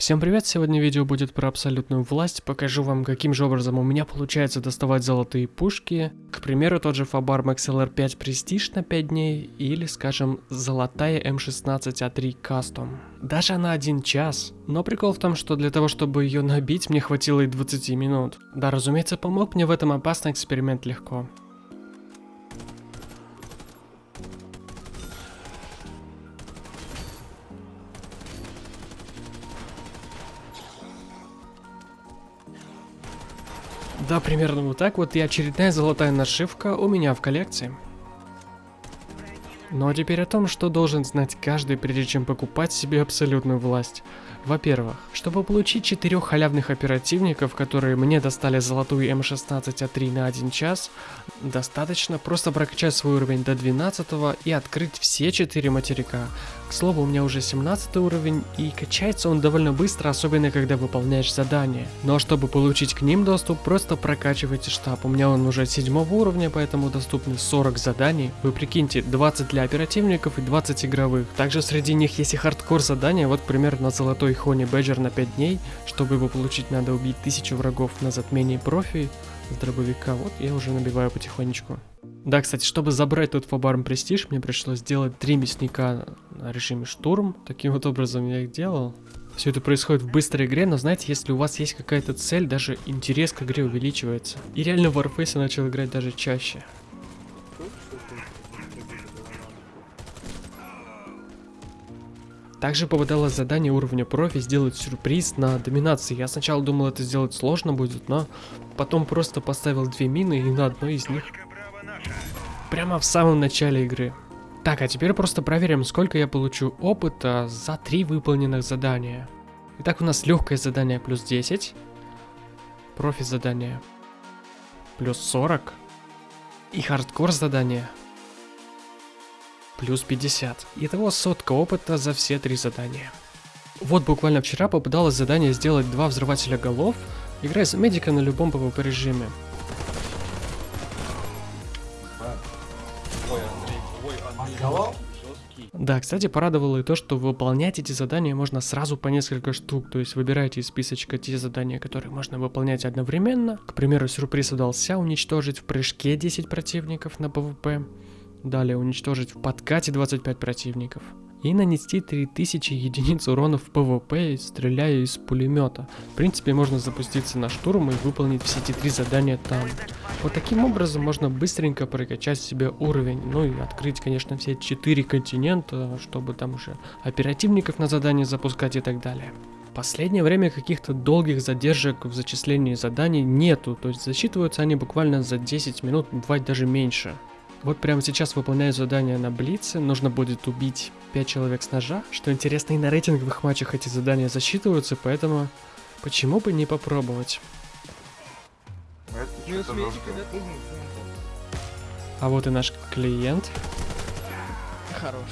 Всем привет, сегодня видео будет про абсолютную власть, покажу вам каким же образом у меня получается доставать золотые пушки, к примеру тот же Fabar XLR 5 Prestige на 5 дней, или скажем золотая М16А3 Custom. Даже на один час, но прикол в том, что для того чтобы ее набить мне хватило и 20 минут. Да, разумеется, помог мне в этом опасный эксперимент легко. Да, примерно вот так вот и очередная золотая нашивка у меня в коллекции. Ну а теперь о том, что должен знать каждый, прежде чем покупать себе абсолютную власть. Во-первых, чтобы получить четырех халявных оперативников, которые мне достали золотую М16А3 на 1 час, достаточно просто прокачать свой уровень до 12 и открыть все четыре материка. К слову, у меня уже 17 уровень и качается он довольно быстро, особенно когда выполняешь задания. Но чтобы получить к ним доступ, просто прокачивайте штаб. У меня он уже 7 уровня, поэтому доступны 40 заданий. Вы прикиньте, 20 для оперативников и 20 игровых. Также среди них есть и хардкор задания, вот примерно на золотой Хони Бэджер на 5 дней. Чтобы его получить, надо убить тысячу врагов на затмении профи с дробовика. Вот я уже набиваю потихонечку. Да, кстати, чтобы забрать тот Фабарм Престиж, мне пришлось сделать три мясника на режиме штурм. Таким вот образом я их делал. Все это происходит в быстрой игре, но знаете, если у вас есть какая-то цель, даже интерес к игре увеличивается. И реально в Warface я начал играть даже чаще. Также попадалось задание уровня профи сделать сюрприз на доминации. Я сначала думал это сделать сложно будет, но потом просто поставил две мины и на одной из них прямо в самом начале игры. Так, а теперь просто проверим, сколько я получу опыта за три выполненных задания. Итак, у нас легкое задание плюс 10, профи задание плюс 40 и хардкор задание плюс 50. Итого сотка опыта за все три задания. Вот буквально вчера попадалось задание сделать два взрывателя голов, играя за медика на любом PvP режиме. Да, кстати, порадовало и то, что выполнять эти задания можно сразу по несколько штук, то есть выбирайте из списочка те задания, которые можно выполнять одновременно. К примеру, сюрприз удался уничтожить в прыжке 10 противников на PvP. Далее уничтожить в подкате 25 противников. И нанести 3000 единиц урона в ПВП, стреляя из пулемета. В принципе, можно запуститься на штурм и выполнить все эти три задания там. Вот таким образом можно быстренько прокачать себе уровень. Ну и открыть, конечно, все четыре континента, чтобы там уже оперативников на задание запускать и так далее. Последнее время каких-то долгих задержек в зачислении заданий нету, то есть засчитываются они буквально за 10 минут, бывает даже меньше. Вот прямо сейчас выполняю задание на Блице, нужно будет убить 5 человек с ножа. Что интересно, и на рейтинговых матчах эти задания засчитываются, поэтому почему бы не попробовать. А вот и наш клиент. Хорош.